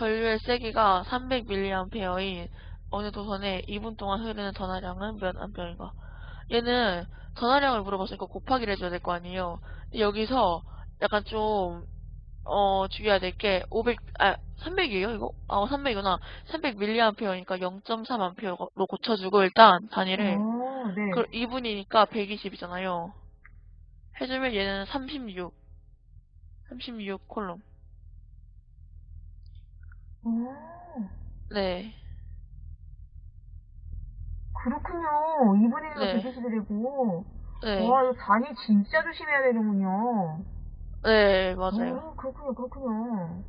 전류의 세기가 300mA인 어느 도선에 2분 동안 흐르는 전하량은 몇 암페어인가? 얘는 전하량을 물어봤으니까 곱하기를 해줘야 될 거 아니에요. 여기서 약간 좀, 어, 주의해야 될 게, 500, 아, 300이에요, 이거? 아, 300이구나. 300mA니까 0.3A로 고쳐주고, 일단, 단위를. 어, 네. 그 2분이니까 120이잖아요. 해주면 얘는 36. 36 콜롬. 어, 네. 그렇군요. 2분의 1가 네. 120이되고. 네. 와, 이거 단위 진짜 조심해야 되는군요. 네, 맞아요. 어, 그렇군요, 그렇군요.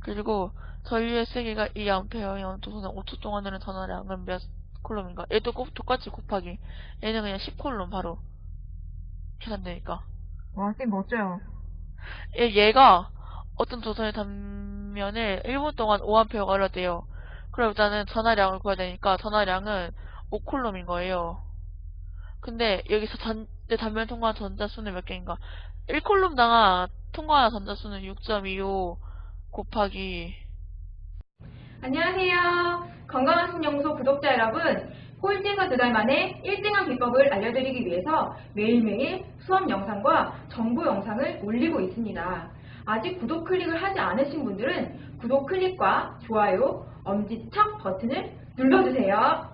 그리고 전류의 세기가 2A인 도선에 5초 동안 흐르는 전하량은 몇 콜롬인가? 얘도 꼭 똑같이 곱하기. 얘는 그냥 10콜롬 바로 계산되니까. 와, 쌤 멋져요. 얘, 얘가 어떤 도선의 단면을 1분 동안 5A가 흘러대요. 그럼 일단은 전하량을 구해야 되니까 전하량은 5콜롬인 거예요. 근데 여기서 전, 내 단면 통과한 전자수는 몇 개인가? 1콜롬 당한 통과한 전자수는 6.25 곱하기 안녕하세요. 건강한 신연구소 구독자 여러분. 꼴찌에서 두달 만에 1등한 비법을 알려드리기 위해서 매일매일 수업 영상과 정보 영상을 올리고 있습니다. 아직 구독 클릭을 하지 않으신 분들은 구독 클릭과 좋아요, 엄지척 버튼을 눌러주세요.